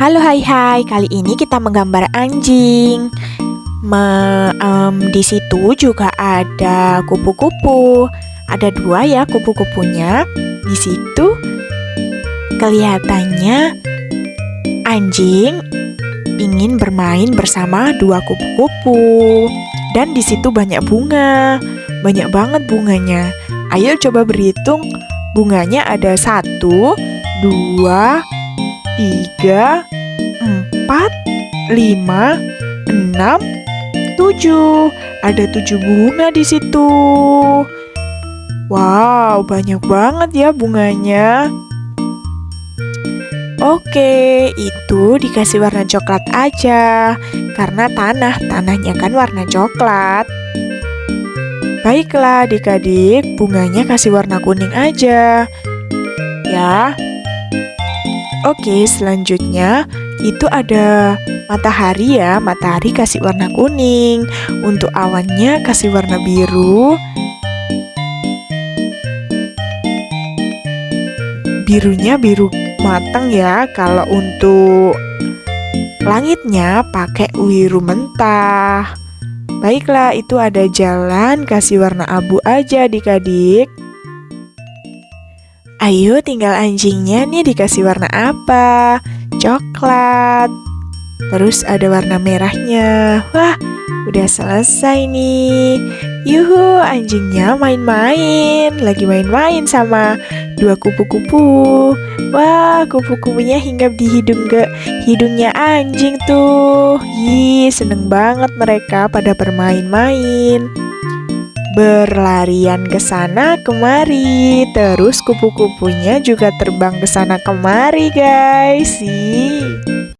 Halo hai hai, kali ini kita menggambar anjing. Me, em, di situ juga ada kupu-kupu. Ada dua ya kupu-kupunya. Di situ kelihatannya anjing ingin bermain bersama dua kupu-kupu. Dan di situ banyak bunga, banyak banget bunganya. Ayo coba berhitung bunganya ada satu, dua, tiga, empat, lima, enam, tujuh. Ada tujuh bunga di situ. Wow, banyak banget ya bunganya. Oke, itu dikasih warna coklat aja. Karena tanah, tanahnya kan warna coklat. Baiklah adik-adik, bunganya kasih warna kuning aja. Ya. Oke, selanjutnya itu ada matahari ya. Matahari kasih warna kuning. Untuk awannya kasih warna biru. Birunya biru matang ya. Kalau untuk langitnya pakai biru mentah. Baiklah, itu ada jalan, kasih warna abu aja adik-adik. Ayo tinggal anjingnya nih dikasih warna apa? Coklat. Terus ada warna merahnya. Wah, udah selesai nih. Yuhu, anjingnya main-main. Lagi main-main sama dua kupu-kupu. Wah, kupu-kupunya hinggap di hidung ke hidungnya anjing tuh. Ih, seneng banget mereka pada bermain-main. Berlarian ke sana kemari. Terus kupu-kupunya juga terbang ke sana kemari, guys. Ih.